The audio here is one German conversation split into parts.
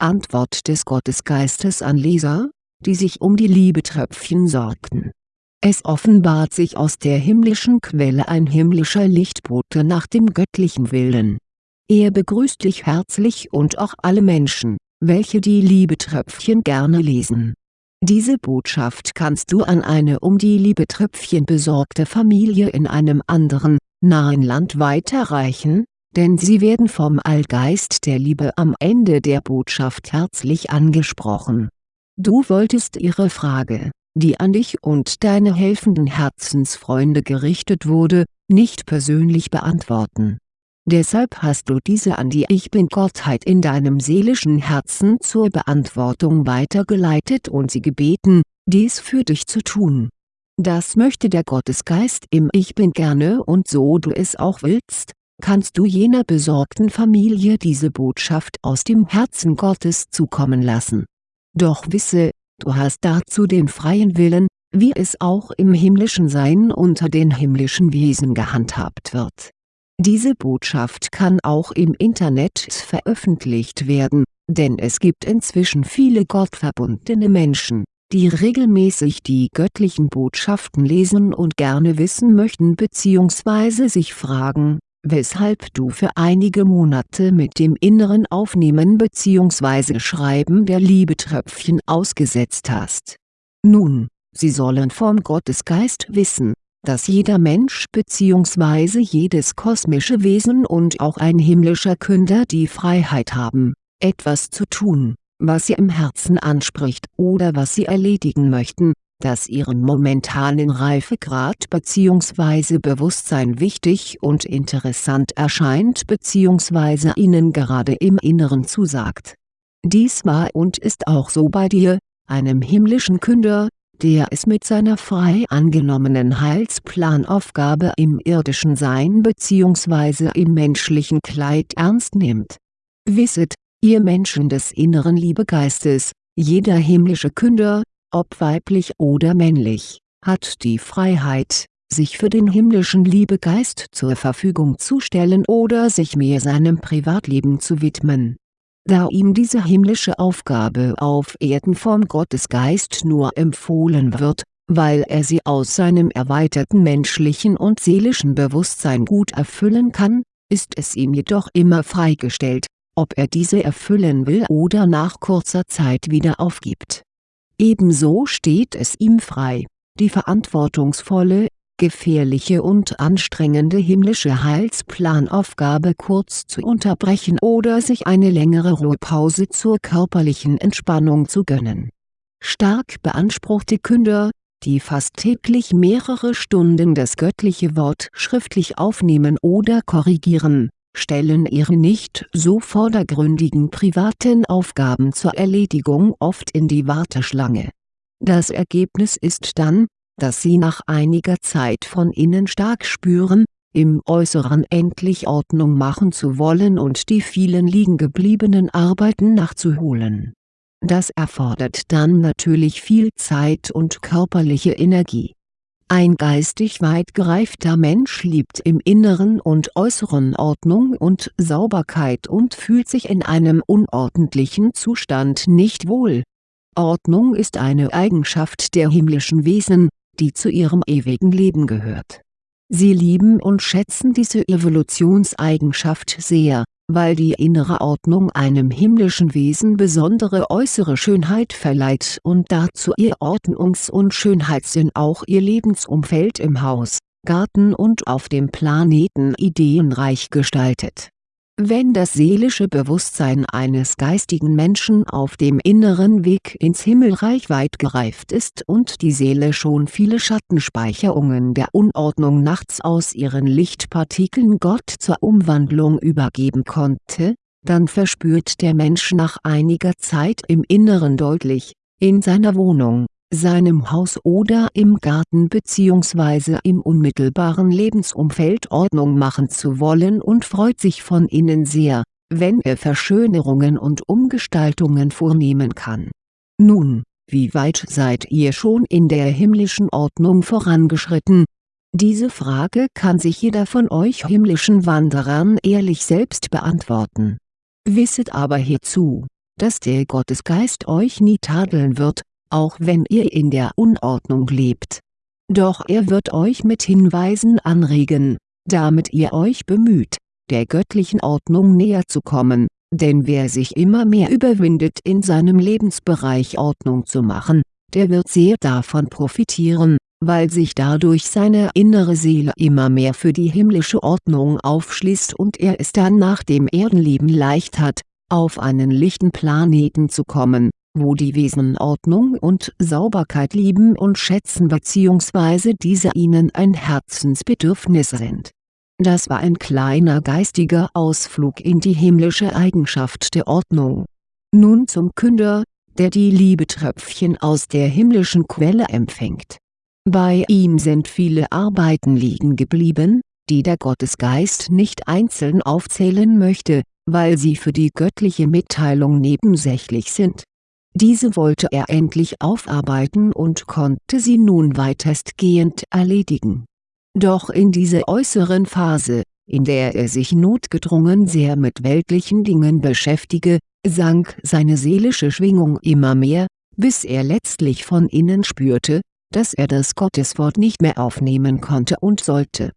Antwort des Gottesgeistes an Leser, die sich um die Liebetröpfchen sorgten. Es offenbart sich aus der himmlischen Quelle ein himmlischer Lichtbote nach dem göttlichen Willen. Er begrüßt dich herzlich und auch alle Menschen, welche die Liebetröpfchen gerne lesen. Diese Botschaft kannst du an eine um die Liebetröpfchen besorgte Familie in einem anderen, nahen Land weiterreichen, denn sie werden vom Allgeist der Liebe am Ende der Botschaft herzlich angesprochen. Du wolltest ihre Frage, die an dich und deine helfenden Herzensfreunde gerichtet wurde, nicht persönlich beantworten. Deshalb hast du diese an die Ich Bin-Gottheit in deinem seelischen Herzen zur Beantwortung weitergeleitet und sie gebeten, dies für dich zu tun. Das möchte der Gottesgeist im Ich Bin gerne und so du es auch willst, kannst du jener besorgten Familie diese Botschaft aus dem Herzen Gottes zukommen lassen. Doch wisse, du hast dazu den freien Willen, wie es auch im himmlischen Sein unter den himmlischen Wesen gehandhabt wird. Diese Botschaft kann auch im Internet veröffentlicht werden, denn es gibt inzwischen viele gottverbundene Menschen, die regelmäßig die göttlichen Botschaften lesen und gerne wissen möchten bzw. sich fragen, weshalb du für einige Monate mit dem inneren Aufnehmen bzw. Schreiben der Liebetröpfchen ausgesetzt hast. Nun, sie sollen vom Gottesgeist wissen, dass jeder Mensch bzw. jedes kosmische Wesen und auch ein himmlischer Künder die Freiheit haben, etwas zu tun, was sie im Herzen anspricht oder was sie erledigen möchten, das ihren momentanen Reifegrad bzw. Bewusstsein wichtig und interessant erscheint bzw. ihnen gerade im Inneren zusagt. Dies war und ist auch so bei dir, einem himmlischen Künder, der es mit seiner frei angenommenen Heilsplanaufgabe im irdischen Sein bzw. im menschlichen Kleid ernst nimmt. Wisset, ihr Menschen des inneren Liebegeistes, jeder himmlische Künder, ob weiblich oder männlich, hat die Freiheit, sich für den himmlischen Liebegeist zur Verfügung zu stellen oder sich mehr seinem Privatleben zu widmen. Da ihm diese himmlische Aufgabe auf Erden vom Gottesgeist nur empfohlen wird, weil er sie aus seinem erweiterten menschlichen und seelischen Bewusstsein gut erfüllen kann, ist es ihm jedoch immer freigestellt, ob er diese erfüllen will oder nach kurzer Zeit wieder aufgibt Ebenso steht es ihm frei, die verantwortungsvolle, gefährliche und anstrengende himmlische Heilsplanaufgabe kurz zu unterbrechen oder sich eine längere Ruhepause zur körperlichen Entspannung zu gönnen. Stark beanspruchte Künder, die fast täglich mehrere Stunden das göttliche Wort schriftlich aufnehmen oder korrigieren stellen ihre nicht so vordergründigen privaten Aufgaben zur Erledigung oft in die Warteschlange. Das Ergebnis ist dann, dass sie nach einiger Zeit von innen stark spüren, im Äußeren endlich Ordnung machen zu wollen und die vielen liegengebliebenen Arbeiten nachzuholen. Das erfordert dann natürlich viel Zeit und körperliche Energie ein geistig weit gereifter Mensch liebt im Inneren und Äußeren Ordnung und Sauberkeit und fühlt sich in einem unordentlichen Zustand nicht wohl. Ordnung ist eine Eigenschaft der himmlischen Wesen, die zu ihrem ewigen Leben gehört. Sie lieben und schätzen diese Evolutionseigenschaft sehr weil die innere Ordnung einem himmlischen Wesen besondere äußere Schönheit verleiht und dazu ihr Ordnungs- und Schönheitssinn auch ihr Lebensumfeld im Haus, Garten und auf dem Planeten ideenreich gestaltet wenn das seelische Bewusstsein eines geistigen Menschen auf dem inneren Weg ins Himmelreich weit gereift ist und die Seele schon viele Schattenspeicherungen der Unordnung nachts aus ihren Lichtpartikeln Gott zur Umwandlung übergeben konnte, dann verspürt der Mensch nach einiger Zeit im Inneren deutlich, in seiner Wohnung seinem Haus oder im Garten bzw. im unmittelbaren Lebensumfeld Ordnung machen zu wollen und freut sich von innen sehr, wenn er Verschönerungen und Umgestaltungen vornehmen kann. Nun, wie weit seid ihr schon in der himmlischen Ordnung vorangeschritten? Diese Frage kann sich jeder von euch himmlischen Wanderern ehrlich selbst beantworten. Wisset aber hierzu, dass der Gottesgeist euch nie tadeln wird, auch wenn ihr in der Unordnung lebt. Doch er wird euch mit Hinweisen anregen, damit ihr euch bemüht, der göttlichen Ordnung näher zu kommen, denn wer sich immer mehr überwindet in seinem Lebensbereich Ordnung zu machen, der wird sehr davon profitieren, weil sich dadurch seine innere Seele immer mehr für die himmlische Ordnung aufschließt und er es dann nach dem Erdenleben leicht hat, auf einen lichten Planeten zu kommen, wo die Wesen Ordnung und Sauberkeit lieben und schätzen bzw. diese ihnen ein Herzensbedürfnis sind. Das war ein kleiner geistiger Ausflug in die himmlische Eigenschaft der Ordnung. Nun zum Künder, der die Liebetröpfchen aus der himmlischen Quelle empfängt. Bei ihm sind viele Arbeiten liegen geblieben, die der Gottesgeist nicht einzeln aufzählen möchte, weil sie für die göttliche Mitteilung nebensächlich sind diese wollte er endlich aufarbeiten und konnte sie nun weitestgehend erledigen. Doch in dieser äußeren Phase, in der er sich notgedrungen sehr mit weltlichen Dingen beschäftige, sank seine seelische Schwingung immer mehr, bis er letztlich von innen spürte, dass er das Gotteswort nicht mehr aufnehmen konnte und sollte.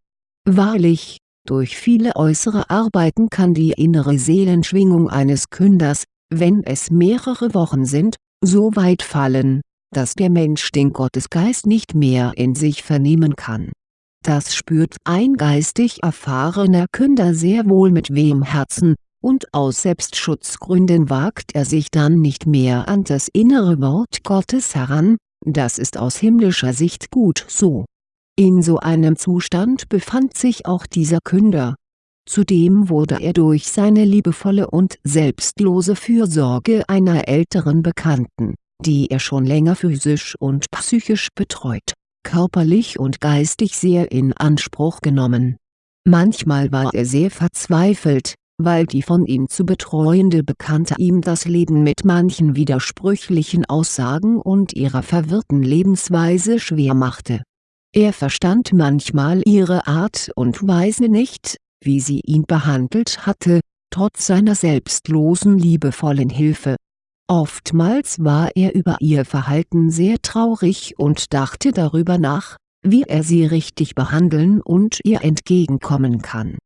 Wahrlich, durch viele äußere Arbeiten kann die innere Seelenschwingung eines Künders, wenn es mehrere Wochen sind, so weit fallen, dass der Mensch den Gottesgeist nicht mehr in sich vernehmen kann. Das spürt ein geistig erfahrener Künder sehr wohl mit wehem Herzen, und aus Selbstschutzgründen wagt er sich dann nicht mehr an das innere Wort Gottes heran, das ist aus himmlischer Sicht gut so. In so einem Zustand befand sich auch dieser Künder, Zudem wurde er durch seine liebevolle und selbstlose Fürsorge einer älteren Bekannten, die er schon länger physisch und psychisch betreut, körperlich und geistig sehr in Anspruch genommen. Manchmal war er sehr verzweifelt, weil die von ihm zu betreuende Bekannte ihm das Leben mit manchen widersprüchlichen Aussagen und ihrer verwirrten Lebensweise schwer machte. Er verstand manchmal ihre Art und Weise nicht, wie sie ihn behandelt hatte, trotz seiner selbstlosen liebevollen Hilfe. Oftmals war er über ihr Verhalten sehr traurig und dachte darüber nach, wie er sie richtig behandeln und ihr entgegenkommen kann.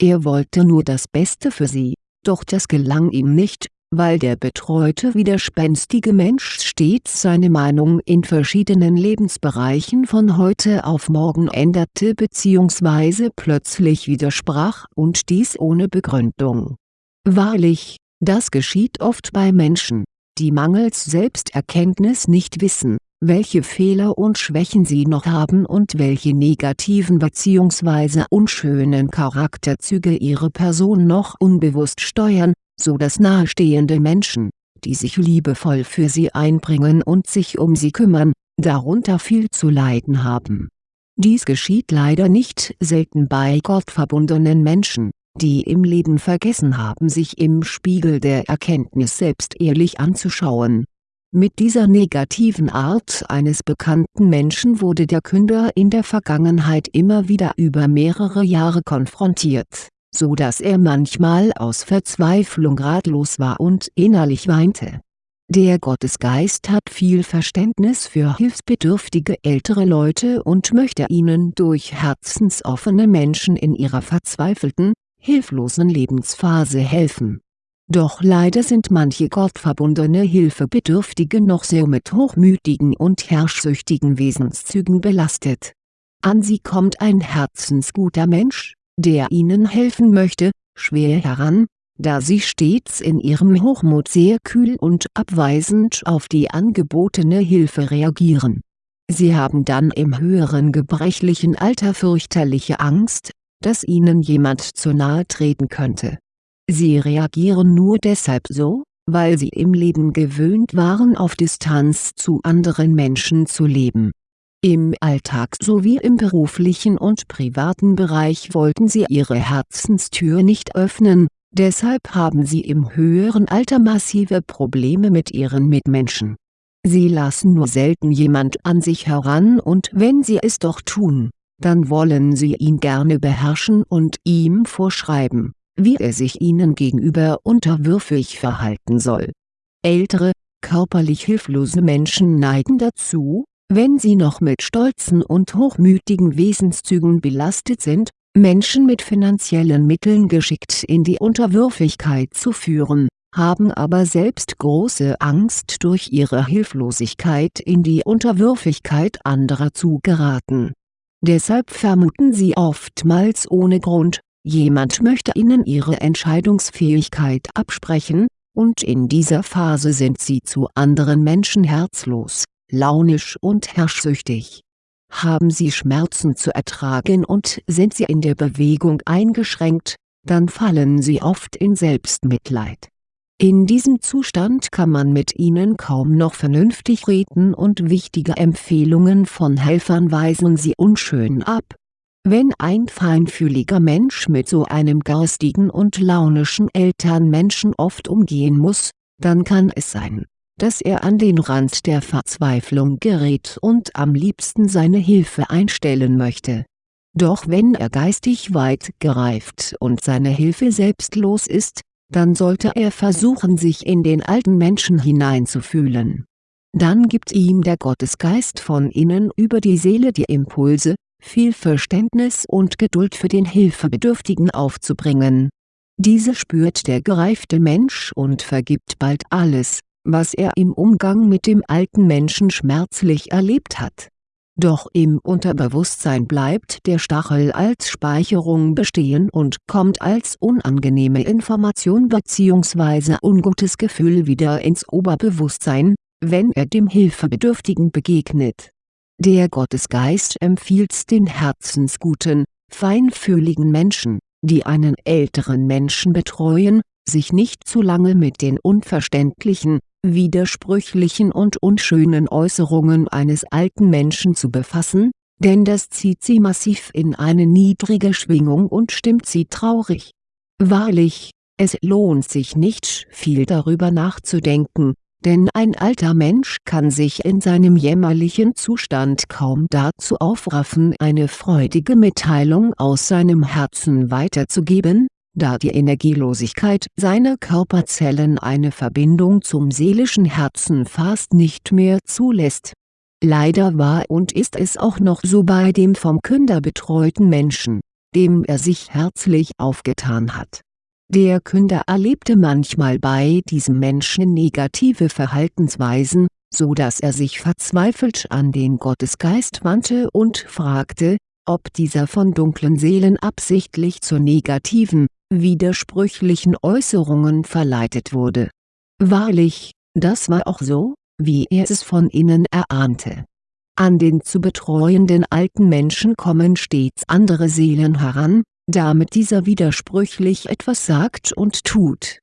Er wollte nur das Beste für sie, doch das gelang ihm nicht, weil der betreute widerspenstige Mensch stets seine Meinung in verschiedenen Lebensbereichen von heute auf morgen änderte bzw. plötzlich widersprach und dies ohne Begründung. Wahrlich, das geschieht oft bei Menschen, die mangels Selbsterkenntnis nicht wissen, welche Fehler und Schwächen sie noch haben und welche negativen bzw. unschönen Charakterzüge ihre Person noch unbewusst steuern, so dass nahestehende Menschen, die sich liebevoll für sie einbringen und sich um sie kümmern, darunter viel zu leiden haben. Dies geschieht leider nicht selten bei gottverbundenen Menschen, die im Leben vergessen haben sich im Spiegel der Erkenntnis selbst ehrlich anzuschauen. Mit dieser negativen Art eines bekannten Menschen wurde der Künder in der Vergangenheit immer wieder über mehrere Jahre konfrontiert so dass er manchmal aus Verzweiflung ratlos war und innerlich weinte. Der Gottesgeist hat viel Verständnis für hilfsbedürftige ältere Leute und möchte ihnen durch herzensoffene Menschen in ihrer verzweifelten, hilflosen Lebensphase helfen. Doch leider sind manche gottverbundene Hilfebedürftige noch sehr mit hochmütigen und herrschsüchtigen Wesenszügen belastet. An sie kommt ein herzensguter Mensch, der ihnen helfen möchte, schwer heran, da sie stets in ihrem Hochmut sehr kühl und abweisend auf die angebotene Hilfe reagieren. Sie haben dann im höheren gebrechlichen Alter fürchterliche Angst, dass ihnen jemand zu nahe treten könnte. Sie reagieren nur deshalb so, weil sie im Leben gewöhnt waren auf Distanz zu anderen Menschen zu leben im Alltag sowie im beruflichen und privaten Bereich wollten sie ihre Herzenstür nicht öffnen, deshalb haben sie im höheren Alter massive Probleme mit ihren Mitmenschen. Sie lassen nur selten jemand an sich heran und wenn sie es doch tun, dann wollen sie ihn gerne beherrschen und ihm vorschreiben, wie er sich ihnen gegenüber unterwürfig verhalten soll Ältere, körperlich hilflose Menschen neigen dazu, wenn sie noch mit stolzen und hochmütigen Wesenszügen belastet sind, Menschen mit finanziellen Mitteln geschickt in die Unterwürfigkeit zu führen, haben aber selbst große Angst durch ihre Hilflosigkeit in die Unterwürfigkeit anderer zu geraten. Deshalb vermuten sie oftmals ohne Grund, jemand möchte ihnen ihre Entscheidungsfähigkeit absprechen, und in dieser Phase sind sie zu anderen Menschen herzlos, launisch und herrschsüchtig. Haben sie Schmerzen zu ertragen und sind sie in der Bewegung eingeschränkt, dann fallen sie oft in Selbstmitleid in diesem Zustand kann man mit ihnen kaum noch vernünftig reden und wichtige Empfehlungen von Helfern weisen sie unschön ab. Wenn ein feinfühliger Mensch mit so einem garstigen und launischen Elternmenschen oft umgehen muss, dann kann es sein, dass er an den Rand der Verzweiflung gerät und am liebsten seine Hilfe einstellen möchte. Doch wenn er geistig weit gereift und seine Hilfe selbstlos ist, dann sollte er versuchen sich in den alten Menschen hineinzufühlen. Dann gibt ihm der Gottesgeist von innen über die Seele die Impulse, viel Verständnis und Geduld für den Hilfebedürftigen aufzubringen. Diese spürt der gereifte Mensch und vergibt bald alles, was er im Umgang mit dem alten Menschen schmerzlich erlebt hat doch im Unterbewusstsein bleibt der Stachel als Speicherung bestehen und kommt als unangenehme Information bzw. ungutes Gefühl wieder ins Oberbewusstsein, wenn er dem Hilfebedürftigen begegnet. Der Gottesgeist empfiehlt den herzensguten, feinfühligen Menschen, die einen älteren Menschen betreuen, sich nicht zu lange mit den unverständlichen, widersprüchlichen und unschönen Äußerungen eines alten Menschen zu befassen, denn das zieht sie massiv in eine niedrige Schwingung und stimmt sie traurig. Wahrlich, es lohnt sich nicht viel darüber nachzudenken, denn ein alter Mensch kann sich in seinem jämmerlichen Zustand kaum dazu aufraffen eine freudige Mitteilung aus seinem Herzen weiterzugeben, da die Energielosigkeit seiner Körperzellen eine Verbindung zum seelischen Herzen fast nicht mehr zulässt. Leider war und ist es auch noch so bei dem vom Künder betreuten Menschen, dem er sich herzlich aufgetan hat. Der Künder erlebte manchmal bei diesem Menschen negative Verhaltensweisen, so dass er sich verzweifelt an den Gottesgeist wandte und fragte, ob dieser von dunklen Seelen absichtlich zur negativen, widersprüchlichen Äußerungen verleitet wurde. Wahrlich, das war auch so, wie er es von innen erahnte. An den zu betreuenden alten Menschen kommen stets andere Seelen heran, damit dieser widersprüchlich etwas sagt und tut.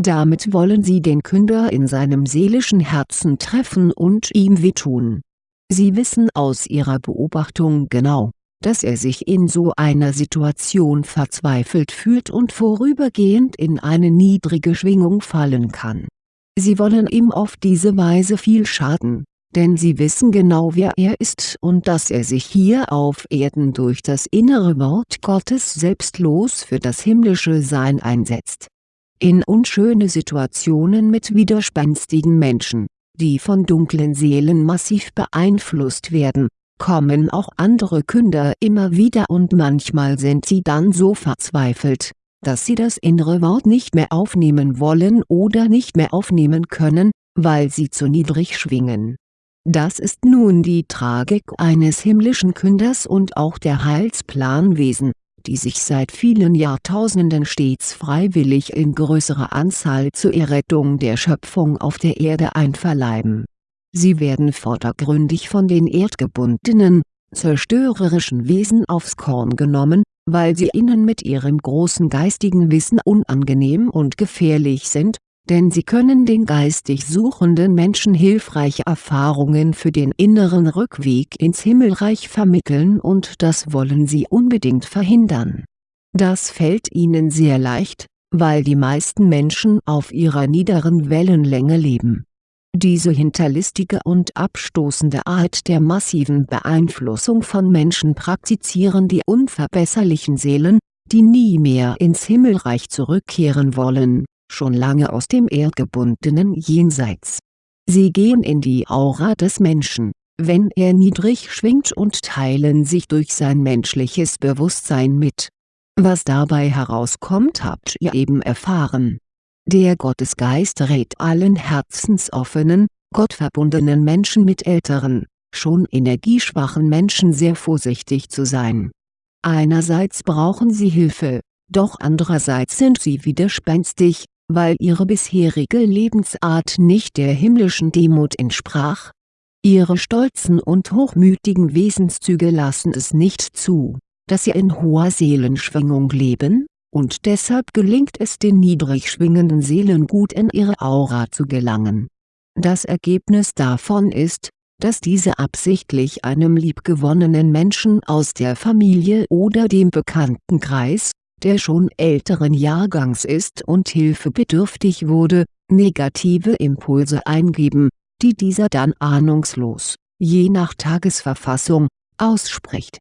Damit wollen sie den Künder in seinem seelischen Herzen treffen und ihm wehtun. Sie wissen aus ihrer Beobachtung genau, dass er sich in so einer Situation verzweifelt fühlt und vorübergehend in eine niedrige Schwingung fallen kann. Sie wollen ihm auf diese Weise viel schaden, denn sie wissen genau wer er ist und dass er sich hier auf Erden durch das innere Wort Gottes selbstlos für das himmlische Sein einsetzt. In unschöne Situationen mit widerspenstigen Menschen, die von dunklen Seelen massiv beeinflusst werden, kommen auch andere Künder immer wieder und manchmal sind sie dann so verzweifelt, dass sie das innere Wort nicht mehr aufnehmen wollen oder nicht mehr aufnehmen können, weil sie zu niedrig schwingen. Das ist nun die Tragik eines himmlischen Künders und auch der Heilsplanwesen, die sich seit vielen Jahrtausenden stets freiwillig in größerer Anzahl zur Errettung der Schöpfung auf der Erde einverleiben Sie werden vordergründig von den erdgebundenen, zerstörerischen Wesen aufs Korn genommen, weil sie ihnen mit ihrem großen geistigen Wissen unangenehm und gefährlich sind, denn sie können den geistig suchenden Menschen hilfreiche Erfahrungen für den inneren Rückweg ins Himmelreich vermitteln und das wollen sie unbedingt verhindern. Das fällt ihnen sehr leicht, weil die meisten Menschen auf ihrer niederen Wellenlänge leben diese hinterlistige und abstoßende Art der massiven Beeinflussung von Menschen praktizieren die unverbesserlichen Seelen, die nie mehr ins Himmelreich zurückkehren wollen, schon lange aus dem erdgebundenen Jenseits. Sie gehen in die Aura des Menschen, wenn er niedrig schwingt und teilen sich durch sein menschliches Bewusstsein mit. Was dabei herauskommt habt ihr eben erfahren. Der Gottesgeist rät allen herzensoffenen, gottverbundenen Menschen mit älteren, schon energieschwachen Menschen sehr vorsichtig zu sein. Einerseits brauchen sie Hilfe, doch andererseits sind sie widerspenstig, weil ihre bisherige Lebensart nicht der himmlischen Demut entsprach. Ihre stolzen und hochmütigen Wesenszüge lassen es nicht zu, dass sie in hoher Seelenschwingung leben, und deshalb gelingt es den niedrig schwingenden Seelen gut in ihre Aura zu gelangen. Das Ergebnis davon ist, dass diese absichtlich einem liebgewonnenen Menschen aus der Familie oder dem Bekanntenkreis, der schon älteren Jahrgangs ist und hilfebedürftig wurde, negative Impulse eingeben, die dieser dann ahnungslos, je nach Tagesverfassung, ausspricht.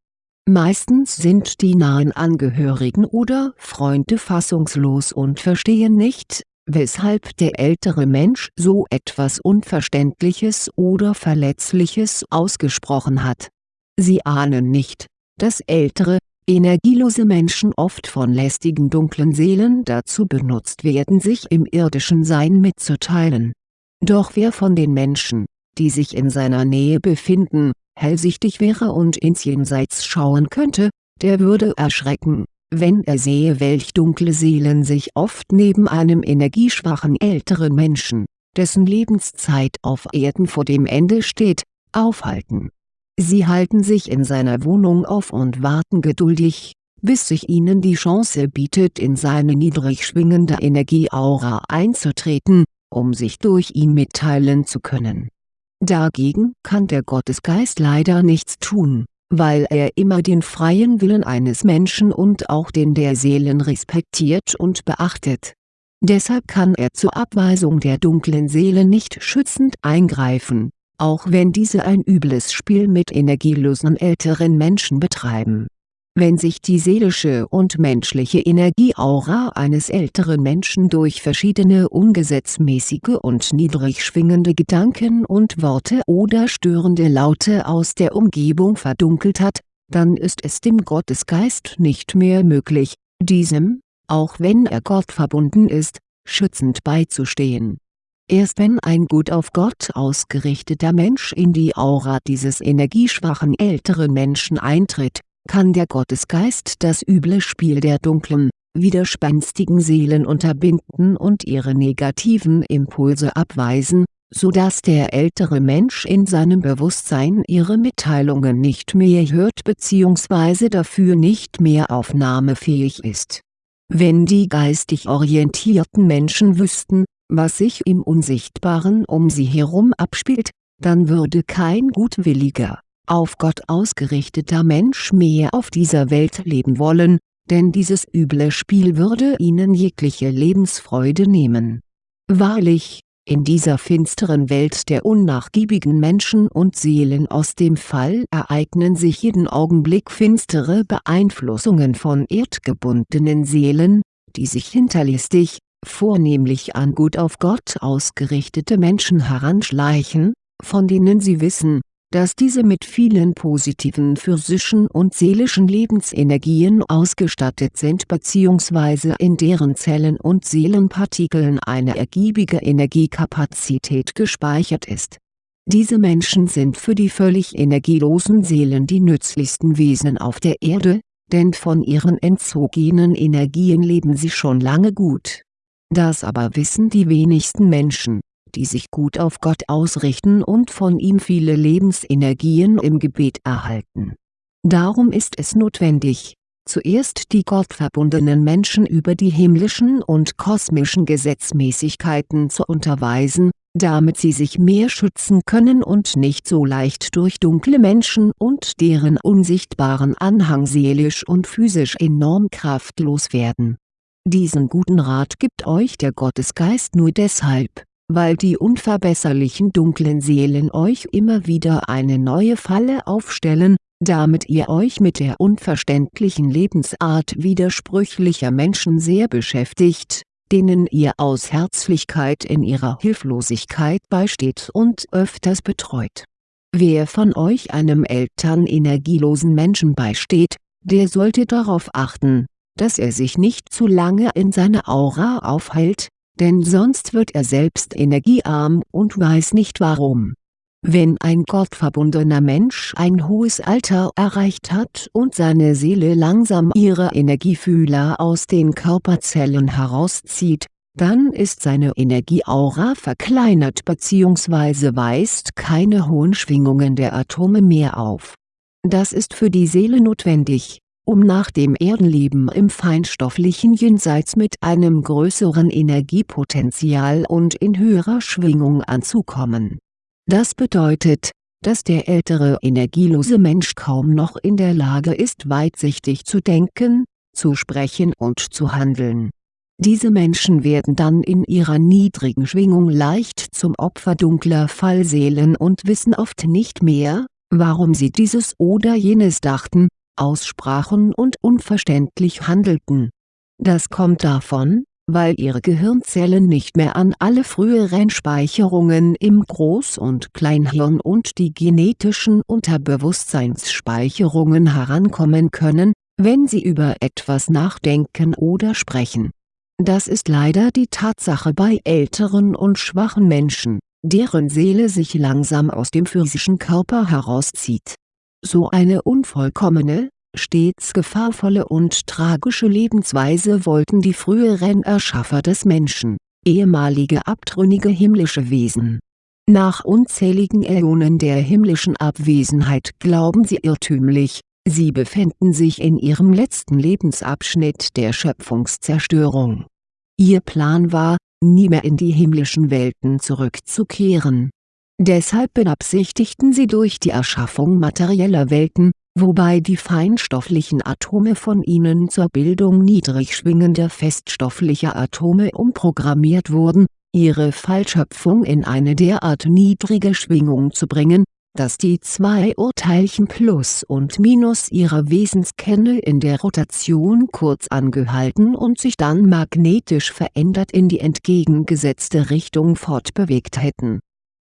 Meistens sind die nahen Angehörigen oder Freunde fassungslos und verstehen nicht, weshalb der ältere Mensch so etwas Unverständliches oder Verletzliches ausgesprochen hat. Sie ahnen nicht, dass ältere, energielose Menschen oft von lästigen dunklen Seelen dazu benutzt werden sich im irdischen Sein mitzuteilen. Doch wer von den Menschen, die sich in seiner Nähe befinden, hellsichtig wäre und ins Jenseits schauen könnte, der würde erschrecken, wenn er sehe welch dunkle Seelen sich oft neben einem energieschwachen älteren Menschen, dessen Lebenszeit auf Erden vor dem Ende steht, aufhalten Sie halten sich in seiner Wohnung auf und warten geduldig, bis sich ihnen die Chance bietet in seine niedrig schwingende Energieaura einzutreten, um sich durch ihn mitteilen zu können. Dagegen kann der Gottesgeist leider nichts tun, weil er immer den freien Willen eines Menschen und auch den der Seelen respektiert und beachtet. Deshalb kann er zur Abweisung der dunklen Seele nicht schützend eingreifen auch wenn diese ein übles Spiel mit energielosen älteren Menschen betreiben. Wenn sich die seelische und menschliche Energieaura eines älteren Menschen durch verschiedene ungesetzmäßige und niedrig schwingende Gedanken und Worte oder störende Laute aus der Umgebung verdunkelt hat, dann ist es dem Gottesgeist nicht mehr möglich, diesem, auch wenn er Gott verbunden ist, schützend beizustehen. Erst wenn ein gut auf Gott ausgerichteter Mensch in die Aura dieses energieschwachen älteren Menschen eintritt, kann der Gottesgeist das üble Spiel der dunklen, widerspenstigen Seelen unterbinden und ihre negativen Impulse abweisen, so dass der ältere Mensch in seinem Bewusstsein ihre Mitteilungen nicht mehr hört bzw. dafür nicht mehr aufnahmefähig ist. Wenn die geistig orientierten Menschen wüssten, was sich im Unsichtbaren um sie herum abspielt, dann würde kein gutwilliger, auf Gott ausgerichteter Mensch mehr auf dieser Welt leben wollen, denn dieses üble Spiel würde ihnen jegliche Lebensfreude nehmen. Wahrlich, in dieser finsteren Welt der unnachgiebigen Menschen und Seelen aus dem Fall ereignen sich jeden Augenblick finstere Beeinflussungen von erdgebundenen Seelen, die sich hinterlistig, vornehmlich an gut auf Gott ausgerichtete Menschen heranschleichen, von denen sie wissen, dass diese mit vielen positiven physischen und seelischen Lebensenergien ausgestattet sind bzw. in deren Zellen und Seelenpartikeln eine ergiebige Energiekapazität gespeichert ist. Diese Menschen sind für die völlig energielosen Seelen die nützlichsten Wesen auf der Erde, denn von ihren entzogenen Energien leben sie schon lange gut das aber wissen die wenigsten Menschen, die sich gut auf Gott ausrichten und von ihm viele Lebensenergien im Gebet erhalten. Darum ist es notwendig, zuerst die gottverbundenen Menschen über die himmlischen und kosmischen Gesetzmäßigkeiten zu unterweisen, damit sie sich mehr schützen können und nicht so leicht durch dunkle Menschen und deren unsichtbaren Anhang seelisch und physisch enorm kraftlos werden diesen guten Rat gibt euch der Gottesgeist nur deshalb, weil die unverbesserlichen dunklen Seelen euch immer wieder eine neue Falle aufstellen, damit ihr euch mit der unverständlichen Lebensart widersprüchlicher Menschen sehr beschäftigt, denen ihr aus Herzlichkeit in ihrer Hilflosigkeit beisteht und öfters betreut. Wer von euch einem elternenergielosen Menschen beisteht, der sollte darauf achten, dass er sich nicht zu lange in seiner Aura aufhält, denn sonst wird er selbst energiearm und weiß nicht warum. Wenn ein gottverbundener Mensch ein hohes Alter erreicht hat und seine Seele langsam ihre Energiefühler aus den Körperzellen herauszieht, dann ist seine Energieaura verkleinert bzw. weist keine hohen Schwingungen der Atome mehr auf. Das ist für die Seele notwendig, um nach dem Erdenleben im feinstofflichen Jenseits mit einem größeren Energiepotenzial und in höherer Schwingung anzukommen. Das bedeutet, dass der ältere energielose Mensch kaum noch in der Lage ist weitsichtig zu denken, zu sprechen und zu handeln. Diese Menschen werden dann in ihrer niedrigen Schwingung leicht zum Opfer dunkler Fallseelen und wissen oft nicht mehr, warum sie dieses oder jenes dachten, aussprachen und unverständlich handelten. Das kommt davon, weil ihre Gehirnzellen nicht mehr an alle früheren Speicherungen im Groß- und Kleinhirn und die genetischen Unterbewusstseinsspeicherungen herankommen können, wenn sie über etwas nachdenken oder sprechen. Das ist leider die Tatsache bei älteren und schwachen Menschen, deren Seele sich langsam aus dem physischen Körper herauszieht. So eine unvollkommene, stets gefahrvolle und tragische Lebensweise wollten die früheren Erschaffer des Menschen, ehemalige abtrünnige himmlische Wesen. Nach unzähligen Äonen der himmlischen Abwesenheit glauben sie irrtümlich, sie befänden sich in ihrem letzten Lebensabschnitt der Schöpfungszerstörung. Ihr Plan war, nie mehr in die himmlischen Welten zurückzukehren. Deshalb beabsichtigten sie durch die Erschaffung materieller Welten, wobei die feinstofflichen Atome von ihnen zur Bildung niedrig schwingender feststofflicher Atome umprogrammiert wurden, ihre Fallschöpfung in eine derart niedrige Schwingung zu bringen, dass die zwei Urteilchen Plus und Minus ihrer Wesenskerne in der Rotation kurz angehalten und sich dann magnetisch verändert in die entgegengesetzte Richtung fortbewegt hätten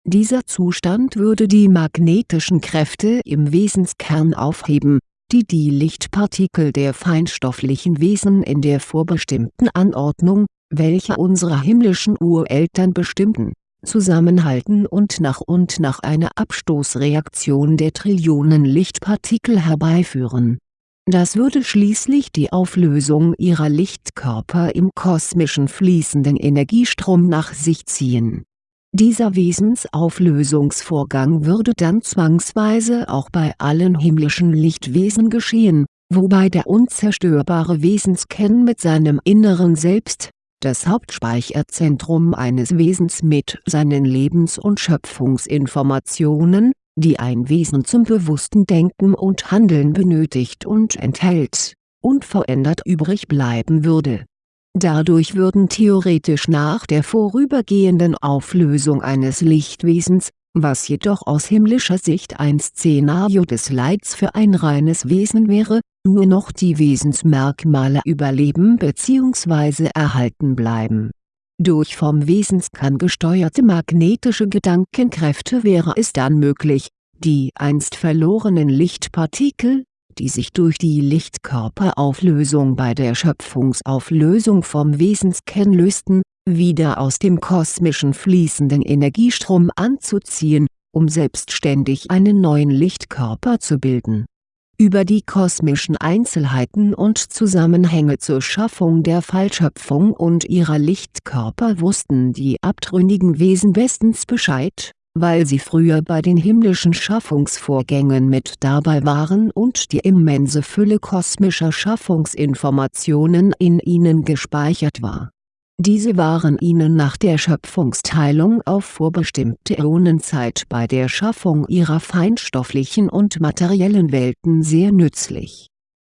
dieser Zustand würde die magnetischen Kräfte im Wesenskern aufheben, die die Lichtpartikel der feinstofflichen Wesen in der vorbestimmten Anordnung, welche unsere himmlischen Ureltern bestimmten, zusammenhalten und nach und nach eine Abstoßreaktion der Trillionen Lichtpartikel herbeiführen. Das würde schließlich die Auflösung ihrer Lichtkörper im kosmischen fließenden Energiestrom nach sich ziehen dieser Wesensauflösungsvorgang würde dann zwangsweise auch bei allen himmlischen Lichtwesen geschehen, wobei der unzerstörbare Wesenskern mit seinem inneren Selbst, das Hauptspeicherzentrum eines Wesens mit seinen Lebens- und Schöpfungsinformationen, die ein Wesen zum bewussten Denken und Handeln benötigt und enthält, unverändert übrig bleiben würde Dadurch würden theoretisch nach der vorübergehenden Auflösung eines Lichtwesens, was jedoch aus himmlischer Sicht ein Szenario des Leids für ein reines Wesen wäre, nur noch die Wesensmerkmale überleben bzw. erhalten bleiben. Durch vom Wesenskern gesteuerte magnetische Gedankenkräfte wäre es dann möglich, die einst verlorenen Lichtpartikel, die sich durch die Lichtkörperauflösung bei der Schöpfungsauflösung vom Wesenskern lösten, wieder aus dem kosmischen fließenden Energiestrom anzuziehen, um selbstständig einen neuen Lichtkörper zu bilden. Über die kosmischen Einzelheiten und Zusammenhänge zur Schaffung der Fallschöpfung und ihrer Lichtkörper wussten die abtrünnigen Wesen bestens Bescheid weil sie früher bei den himmlischen Schaffungsvorgängen mit dabei waren und die immense Fülle kosmischer Schaffungsinformationen in ihnen gespeichert war. Diese waren ihnen nach der Schöpfungsteilung auf vorbestimmte Äonenzeit bei der Schaffung ihrer feinstofflichen und materiellen Welten sehr nützlich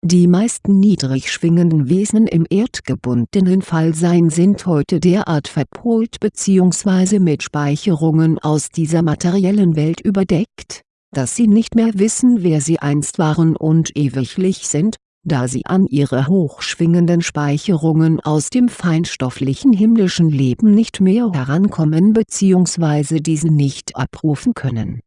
die meisten niedrig schwingenden Wesen im erdgebundenen Fallsein sind heute derart verpolt bzw. mit Speicherungen aus dieser materiellen Welt überdeckt, dass sie nicht mehr wissen wer sie einst waren und ewiglich sind, da sie an ihre hochschwingenden Speicherungen aus dem feinstofflichen himmlischen Leben nicht mehr herankommen bzw. diese nicht abrufen können.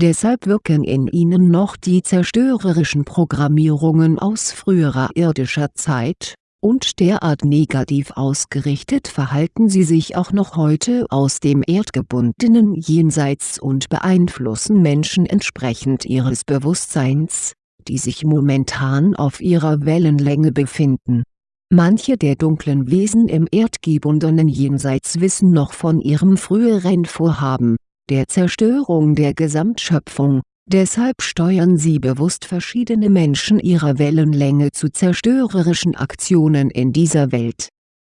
Deshalb wirken in ihnen noch die zerstörerischen Programmierungen aus früherer irdischer Zeit, und derart negativ ausgerichtet verhalten sie sich auch noch heute aus dem erdgebundenen Jenseits und beeinflussen Menschen entsprechend ihres Bewusstseins, die sich momentan auf ihrer Wellenlänge befinden. Manche der dunklen Wesen im erdgebundenen Jenseits wissen noch von ihrem früheren Vorhaben, der Zerstörung der Gesamtschöpfung, deshalb steuern sie bewusst verschiedene Menschen ihrer Wellenlänge zu zerstörerischen Aktionen in dieser Welt.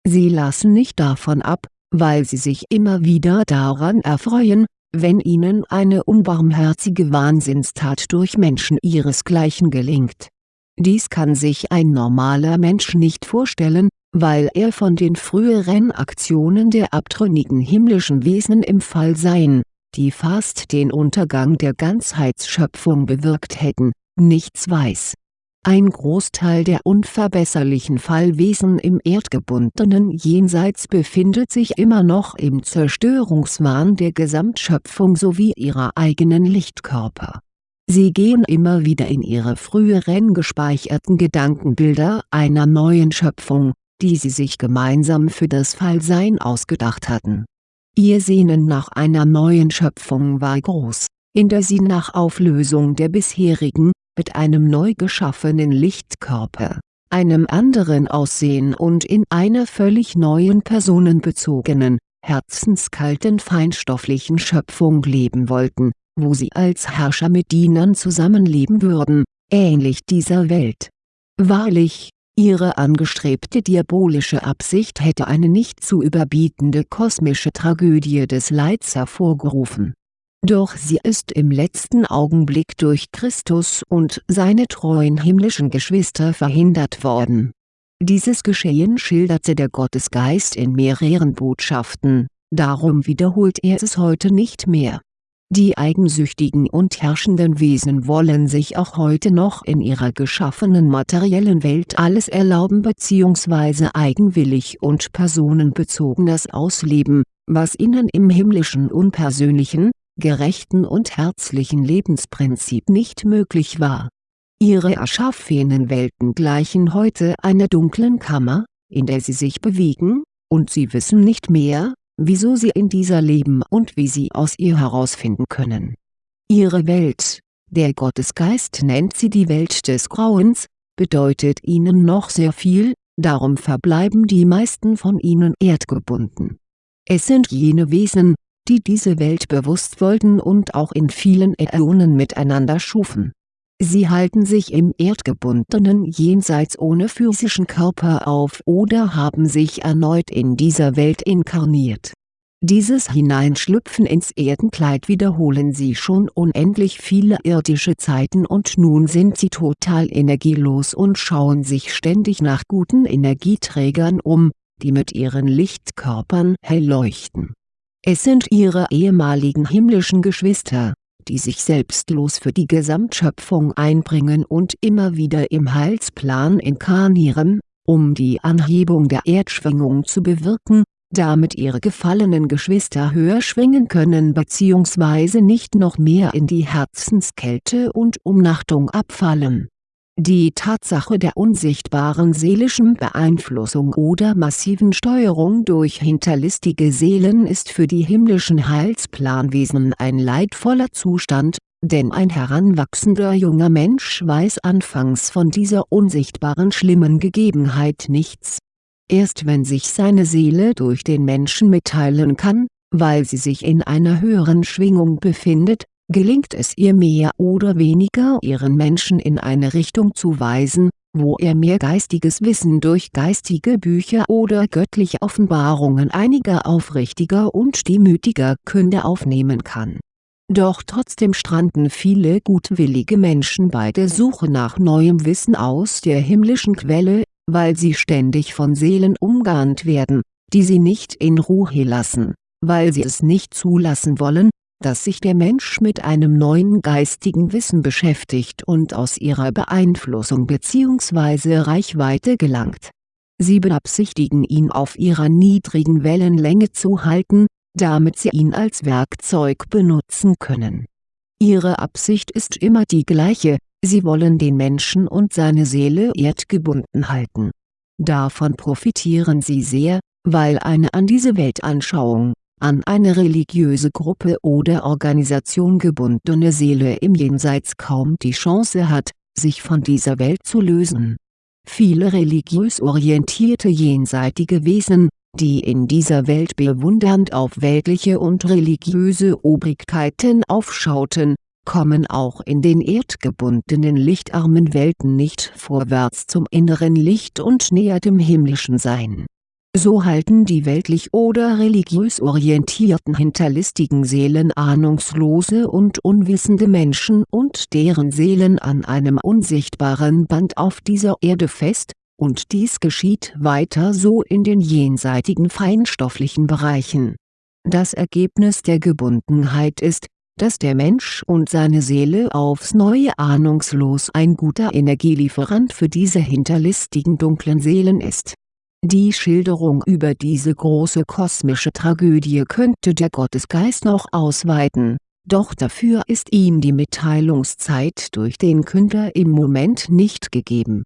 Sie lassen nicht davon ab, weil sie sich immer wieder daran erfreuen, wenn ihnen eine unbarmherzige Wahnsinnstat durch Menschen ihresgleichen gelingt. Dies kann sich ein normaler Mensch nicht vorstellen, weil er von den früheren Aktionen der abtrünnigen himmlischen Wesen im Fallsein, die fast den Untergang der Ganzheitsschöpfung bewirkt hätten, nichts weiß ein Großteil der unverbesserlichen Fallwesen im erdgebundenen Jenseits befindet sich immer noch im Zerstörungswahn der Gesamtschöpfung sowie ihrer eigenen Lichtkörper. Sie gehen immer wieder in ihre früheren gespeicherten Gedankenbilder einer neuen Schöpfung, die sie sich gemeinsam für das Fallsein ausgedacht hatten. Ihr Sehnen nach einer neuen Schöpfung war groß, in der sie nach Auflösung der bisherigen, mit einem neu geschaffenen Lichtkörper, einem anderen Aussehen und in einer völlig neuen personenbezogenen, herzenskalten feinstofflichen Schöpfung leben wollten, wo sie als Herrscher mit Dienern zusammenleben würden, ähnlich dieser Welt. Wahrlich, ihre angestrebte diabolische Absicht hätte eine nicht zu überbietende kosmische Tragödie des Leids hervorgerufen doch sie ist im letzten Augenblick durch Christus und seine treuen himmlischen Geschwister verhindert worden. Dieses Geschehen schilderte der Gottesgeist in mehreren Botschaften, darum wiederholt er es heute nicht mehr. Die eigensüchtigen und herrschenden Wesen wollen sich auch heute noch in ihrer geschaffenen materiellen Welt alles erlauben bzw. eigenwillig und personenbezogenes ausleben, was ihnen im himmlischen unpersönlichen, gerechten und herzlichen Lebensprinzip nicht möglich war. Ihre erschaffenen Welten gleichen heute einer dunklen Kammer, in der sie sich bewegen, und sie wissen nicht mehr, wieso sie in dieser leben und wie sie aus ihr herausfinden können. Ihre Welt, der Gottesgeist nennt sie die Welt des Grauens, bedeutet ihnen noch sehr viel, darum verbleiben die meisten von ihnen erdgebunden. Es sind jene Wesen, die diese Welt bewusst wollten und auch in vielen Äonen miteinander schufen. Sie halten sich im erdgebundenen Jenseits ohne physischen Körper auf oder haben sich erneut in dieser Welt inkarniert. Dieses Hineinschlüpfen ins Erdenkleid wiederholen sie schon unendlich viele irdische Zeiten und nun sind sie total energielos und schauen sich ständig nach guten Energieträgern um, die mit ihren Lichtkörpern hell leuchten es sind ihre ehemaligen himmlischen Geschwister, die sich selbstlos für die Gesamtschöpfung einbringen und immer wieder im Heilsplan inkarnieren, um die Anhebung der Erdschwingung zu bewirken, damit ihre gefallenen Geschwister höher schwingen können bzw. nicht noch mehr in die Herzenskälte und Umnachtung abfallen die Tatsache der unsichtbaren seelischen Beeinflussung oder massiven Steuerung durch hinterlistige Seelen ist für die himmlischen Heilsplanwesen ein leidvoller Zustand, denn ein heranwachsender junger Mensch weiß anfangs von dieser unsichtbaren schlimmen Gegebenheit nichts. Erst wenn sich seine Seele durch den Menschen mitteilen kann, weil sie sich in einer höheren Schwingung befindet, gelingt es ihr mehr oder weniger ihren Menschen in eine Richtung zu weisen, wo er mehr geistiges Wissen durch geistige Bücher oder göttliche Offenbarungen einiger aufrichtiger und demütiger Künder aufnehmen kann. Doch trotzdem stranden viele gutwillige Menschen bei der Suche nach neuem Wissen aus der himmlischen Quelle, weil sie ständig von Seelen umgarnt werden, die sie nicht in Ruhe lassen, weil sie es nicht zulassen wollen, dass sich der Mensch mit einem neuen geistigen Wissen beschäftigt und aus ihrer Beeinflussung bzw. Reichweite gelangt. Sie beabsichtigen ihn auf ihrer niedrigen Wellenlänge zu halten, damit sie ihn als Werkzeug benutzen können. Ihre Absicht ist immer die gleiche, sie wollen den Menschen und seine Seele erdgebunden halten. Davon profitieren sie sehr, weil eine an diese Weltanschauung, an eine religiöse Gruppe oder Organisation gebundene Seele im Jenseits kaum die Chance hat, sich von dieser Welt zu lösen. Viele religiös orientierte jenseitige Wesen, die in dieser Welt bewundernd auf weltliche und religiöse Obrigkeiten aufschauten, kommen auch in den erdgebundenen lichtarmen Welten nicht vorwärts zum inneren Licht und näher dem himmlischen Sein so halten die weltlich oder religiös orientierten hinterlistigen Seelen ahnungslose und unwissende Menschen und deren Seelen an einem unsichtbaren Band auf dieser Erde fest, und dies geschieht weiter so in den jenseitigen feinstofflichen Bereichen. Das Ergebnis der Gebundenheit ist, dass der Mensch und seine Seele aufs Neue ahnungslos ein guter Energielieferant für diese hinterlistigen dunklen Seelen ist die Schilderung über diese große kosmische Tragödie könnte der Gottesgeist noch ausweiten, doch dafür ist ihm die Mitteilungszeit durch den Künder im Moment nicht gegeben.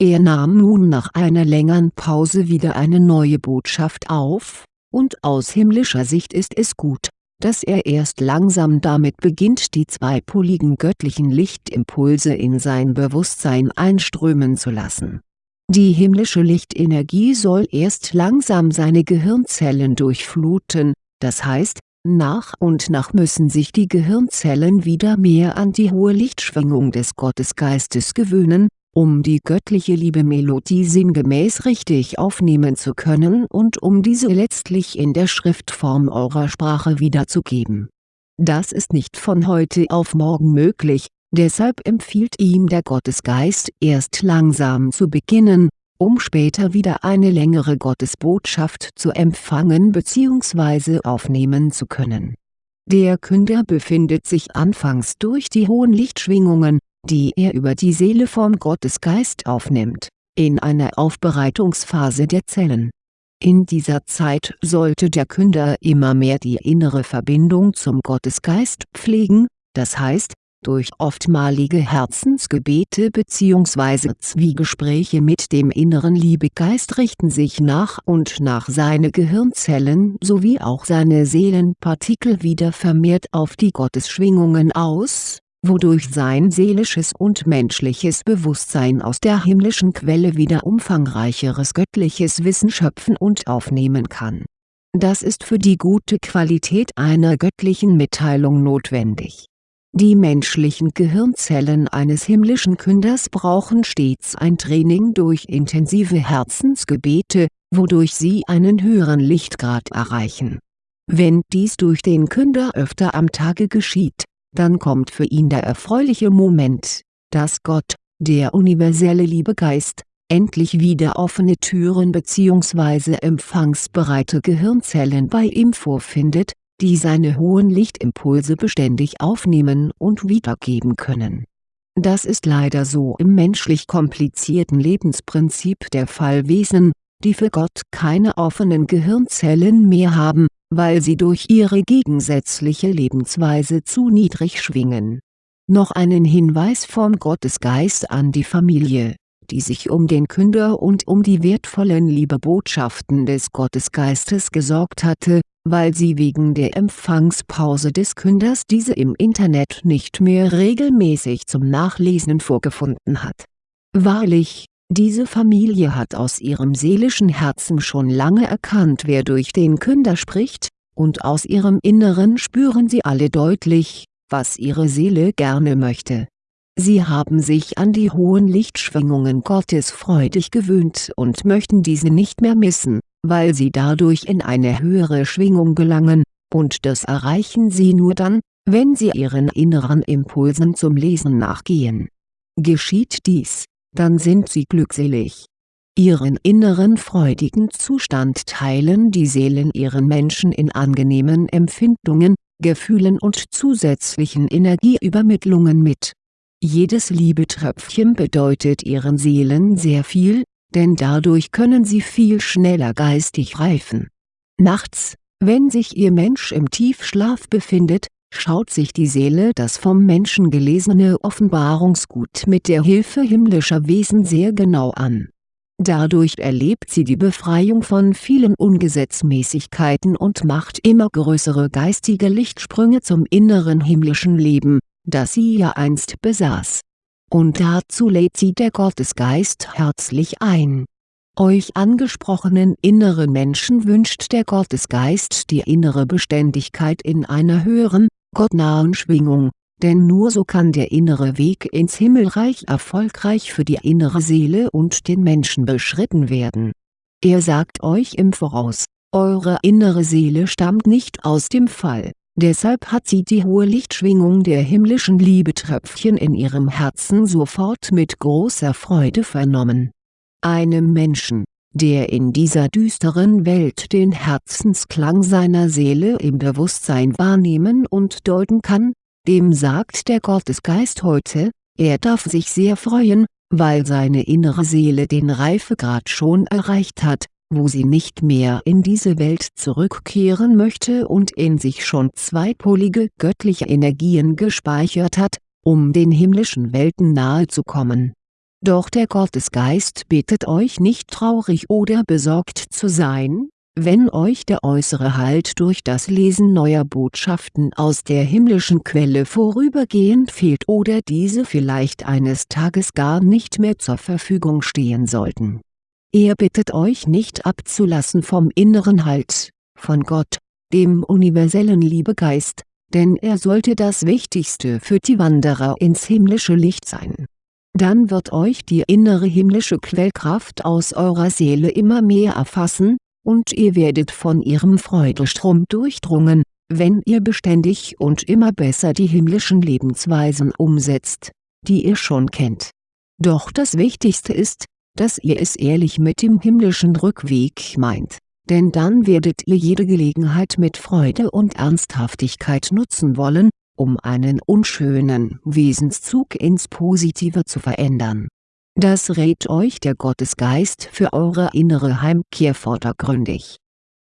Er nahm nun nach einer längeren Pause wieder eine neue Botschaft auf, und aus himmlischer Sicht ist es gut, dass er erst langsam damit beginnt die zweipoligen göttlichen Lichtimpulse in sein Bewusstsein einströmen zu lassen die himmlische Lichtenergie soll erst langsam seine Gehirnzellen durchfluten, das heißt, nach und nach müssen sich die Gehirnzellen wieder mehr an die hohe Lichtschwingung des Gottesgeistes gewöhnen, um die göttliche Liebe-Melodie sinngemäß richtig aufnehmen zu können und um diese letztlich in der Schriftform eurer Sprache wiederzugeben. Das ist nicht von heute auf morgen möglich, Deshalb empfiehlt ihm der Gottesgeist erst langsam zu beginnen, um später wieder eine längere Gottesbotschaft zu empfangen bzw. aufnehmen zu können. Der Künder befindet sich anfangs durch die hohen Lichtschwingungen, die er über die Seele vom Gottesgeist aufnimmt, in einer Aufbereitungsphase der Zellen. In dieser Zeit sollte der Künder immer mehr die innere Verbindung zum Gottesgeist pflegen, das heißt, durch oftmalige Herzensgebete bzw. Zwiegespräche mit dem inneren Liebegeist richten sich nach und nach seine Gehirnzellen sowie auch seine Seelenpartikel wieder vermehrt auf die Gottesschwingungen aus, wodurch sein seelisches und menschliches Bewusstsein aus der himmlischen Quelle wieder umfangreicheres göttliches Wissen schöpfen und aufnehmen kann. Das ist für die gute Qualität einer göttlichen Mitteilung notwendig die menschlichen Gehirnzellen eines himmlischen Künders brauchen stets ein Training durch intensive Herzensgebete, wodurch sie einen höheren Lichtgrad erreichen. Wenn dies durch den Künder öfter am Tage geschieht, dann kommt für ihn der erfreuliche Moment, dass Gott, der universelle Liebegeist, endlich wieder offene Türen bzw. empfangsbereite Gehirnzellen bei ihm vorfindet, die seine hohen Lichtimpulse beständig aufnehmen und wiedergeben können. Das ist leider so im menschlich komplizierten Lebensprinzip der Fallwesen, die für Gott keine offenen Gehirnzellen mehr haben, weil sie durch ihre gegensätzliche Lebensweise zu niedrig schwingen. Noch einen Hinweis vom Gottesgeist an die Familie, die sich um den Künder und um die wertvollen Liebebotschaften des Gottesgeistes gesorgt hatte, weil sie wegen der Empfangspause des Künders diese im Internet nicht mehr regelmäßig zum Nachlesen vorgefunden hat. Wahrlich, diese Familie hat aus ihrem seelischen Herzen schon lange erkannt wer durch den Künder spricht, und aus ihrem Inneren spüren sie alle deutlich, was ihre Seele gerne möchte. Sie haben sich an die hohen Lichtschwingungen Gottes freudig gewöhnt und möchten diese nicht mehr missen weil sie dadurch in eine höhere Schwingung gelangen, und das erreichen sie nur dann, wenn sie ihren inneren Impulsen zum Lesen nachgehen. Geschieht dies, dann sind sie glückselig. Ihren inneren freudigen Zustand teilen die Seelen ihren Menschen in angenehmen Empfindungen, Gefühlen und zusätzlichen Energieübermittlungen mit. Jedes Liebetröpfchen bedeutet ihren Seelen sehr viel, denn dadurch können sie viel schneller geistig reifen. Nachts, wenn sich ihr Mensch im Tiefschlaf befindet, schaut sich die Seele das vom Menschen gelesene Offenbarungsgut mit der Hilfe himmlischer Wesen sehr genau an. Dadurch erlebt sie die Befreiung von vielen Ungesetzmäßigkeiten und macht immer größere geistige Lichtsprünge zum inneren himmlischen Leben, das sie ja einst besaß. Und dazu lädt sie der Gottesgeist herzlich ein euch angesprochenen inneren Menschen wünscht der Gottesgeist die innere Beständigkeit in einer höheren, gottnahen Schwingung, denn nur so kann der innere Weg ins Himmelreich erfolgreich für die innere Seele und den Menschen beschritten werden. Er sagt euch im Voraus, eure innere Seele stammt nicht aus dem Fall, deshalb hat sie die hohe Lichtschwingung der himmlischen Liebetröpfchen in ihrem Herzen sofort mit großer Freude vernommen. Einem Menschen, der in dieser düsteren Welt den Herzensklang seiner Seele im Bewusstsein wahrnehmen und deuten kann, dem sagt der Gottesgeist heute, er darf sich sehr freuen, weil seine innere Seele den Reifegrad schon erreicht hat, wo sie nicht mehr in diese Welt zurückkehren möchte und in sich schon zweipolige göttliche Energien gespeichert hat, um den himmlischen Welten nahe zu kommen doch der Gottesgeist bittet euch nicht traurig oder besorgt zu sein, wenn euch der äußere Halt durch das Lesen neuer Botschaften aus der himmlischen Quelle vorübergehend fehlt oder diese vielleicht eines Tages gar nicht mehr zur Verfügung stehen sollten. Er bittet euch nicht abzulassen vom inneren Halt, von Gott, dem universellen Liebegeist, denn er sollte das Wichtigste für die Wanderer ins himmlische Licht sein dann wird euch die innere himmlische Quellkraft aus eurer Seele immer mehr erfassen, und ihr werdet von ihrem Freudestrom durchdrungen, wenn ihr beständig und immer besser die himmlischen Lebensweisen umsetzt, die ihr schon kennt. Doch das Wichtigste ist, dass ihr es ehrlich mit dem himmlischen Rückweg meint, denn dann werdet ihr jede Gelegenheit mit Freude und Ernsthaftigkeit nutzen wollen, um einen unschönen Wesenszug ins Positive zu verändern. Das rät euch der Gottesgeist für eure innere Heimkehr vordergründig.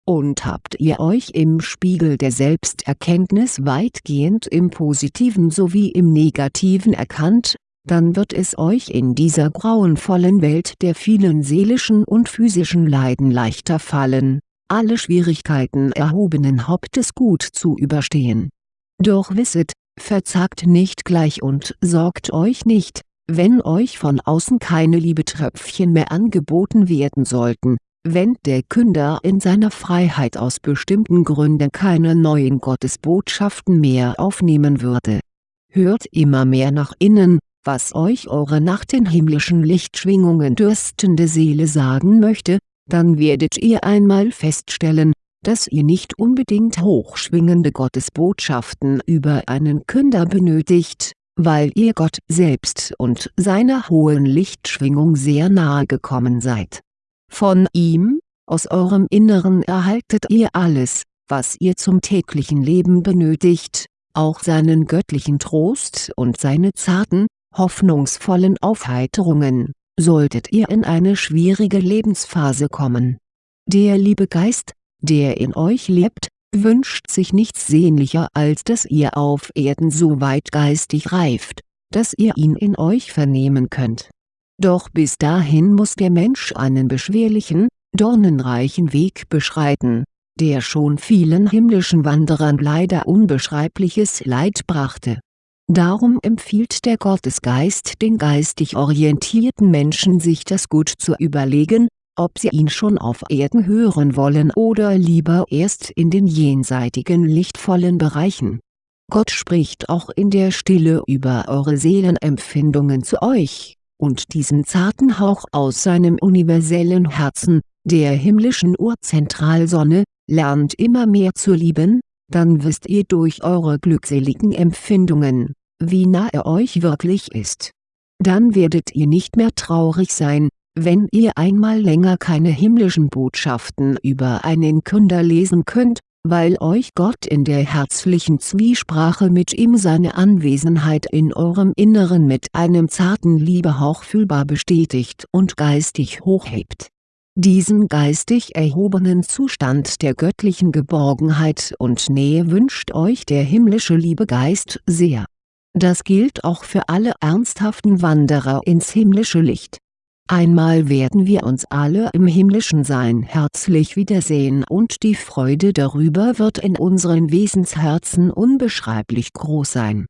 Und habt ihr euch im Spiegel der Selbsterkenntnis weitgehend im Positiven sowie im Negativen erkannt, dann wird es euch in dieser grauenvollen Welt der vielen seelischen und physischen Leiden leichter fallen, alle Schwierigkeiten erhobenen Hauptes gut zu überstehen doch wisset, verzagt nicht gleich und sorgt euch nicht, wenn euch von außen keine Liebetröpfchen mehr angeboten werden sollten, wenn der Künder in seiner Freiheit aus bestimmten Gründen keine neuen Gottesbotschaften mehr aufnehmen würde. Hört immer mehr nach innen, was euch eure nach den himmlischen Lichtschwingungen dürstende Seele sagen möchte, dann werdet ihr einmal feststellen, dass ihr nicht unbedingt hochschwingende Gottesbotschaften über einen Künder benötigt, weil ihr Gott selbst und seiner hohen Lichtschwingung sehr nahe gekommen seid. Von ihm, aus eurem Inneren erhaltet ihr alles, was ihr zum täglichen Leben benötigt, auch seinen göttlichen Trost und seine zarten, hoffnungsvollen Aufheiterungen, solltet ihr in eine schwierige Lebensphase kommen. Der liebe Geist, der in euch lebt, wünscht sich nichts sehnlicher als dass ihr auf Erden so weit geistig reift, dass ihr ihn in euch vernehmen könnt. Doch bis dahin muss der Mensch einen beschwerlichen, dornenreichen Weg beschreiten, der schon vielen himmlischen Wanderern leider unbeschreibliches Leid brachte. Darum empfiehlt der Gottesgeist den geistig orientierten Menschen sich das gut zu überlegen, ob sie ihn schon auf Erden hören wollen oder lieber erst in den jenseitigen lichtvollen Bereichen. Gott spricht auch in der Stille über eure Seelenempfindungen zu euch, und diesen zarten Hauch aus seinem universellen Herzen, der himmlischen Urzentralsonne, lernt immer mehr zu lieben, dann wisst ihr durch eure glückseligen Empfindungen, wie nah er euch wirklich ist. Dann werdet ihr nicht mehr traurig sein, wenn ihr einmal länger keine himmlischen Botschaften über einen Künder lesen könnt, weil euch Gott in der herzlichen Zwiesprache mit ihm seine Anwesenheit in eurem Inneren mit einem zarten Liebehauch fühlbar bestätigt und geistig hochhebt. Diesen geistig erhobenen Zustand der göttlichen Geborgenheit und Nähe wünscht euch der himmlische Liebegeist sehr. Das gilt auch für alle ernsthaften Wanderer ins himmlische Licht Einmal werden wir uns alle im himmlischen Sein herzlich wiedersehen und die Freude darüber wird in unseren Wesensherzen unbeschreiblich groß sein.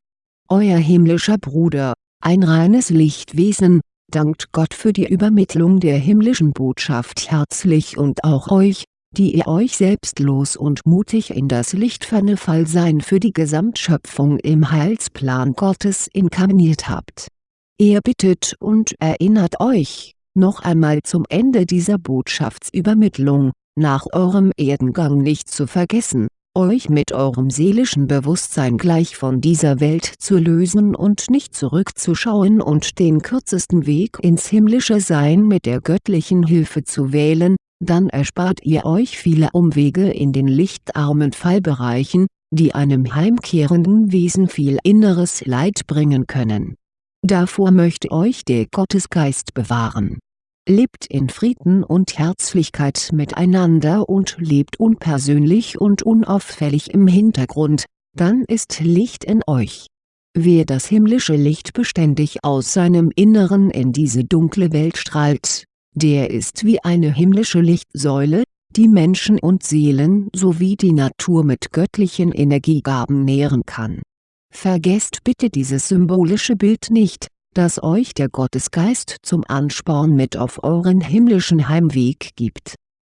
Euer himmlischer Bruder, ein reines Lichtwesen, dankt Gott für die Übermittlung der himmlischen Botschaft herzlich und auch euch, die ihr euch selbstlos und mutig in das lichtferne Fallsein für die Gesamtschöpfung im Heilsplan Gottes inkarniert habt. Er bittet und erinnert euch, noch einmal zum Ende dieser Botschaftsübermittlung, nach eurem Erdengang nicht zu vergessen, euch mit eurem seelischen Bewusstsein gleich von dieser Welt zu lösen und nicht zurückzuschauen und den kürzesten Weg ins himmlische Sein mit der göttlichen Hilfe zu wählen, dann erspart ihr euch viele Umwege in den lichtarmen Fallbereichen, die einem heimkehrenden Wesen viel inneres Leid bringen können Davor möchte euch der Gottesgeist bewahren. Lebt in Frieden und Herzlichkeit miteinander und lebt unpersönlich und unauffällig im Hintergrund, dann ist Licht in euch. Wer das himmlische Licht beständig aus seinem Inneren in diese dunkle Welt strahlt, der ist wie eine himmlische Lichtsäule, die Menschen und Seelen sowie die Natur mit göttlichen Energiegaben nähren kann. Vergesst bitte dieses symbolische Bild nicht, das euch der Gottesgeist zum Ansporn mit auf euren himmlischen Heimweg gibt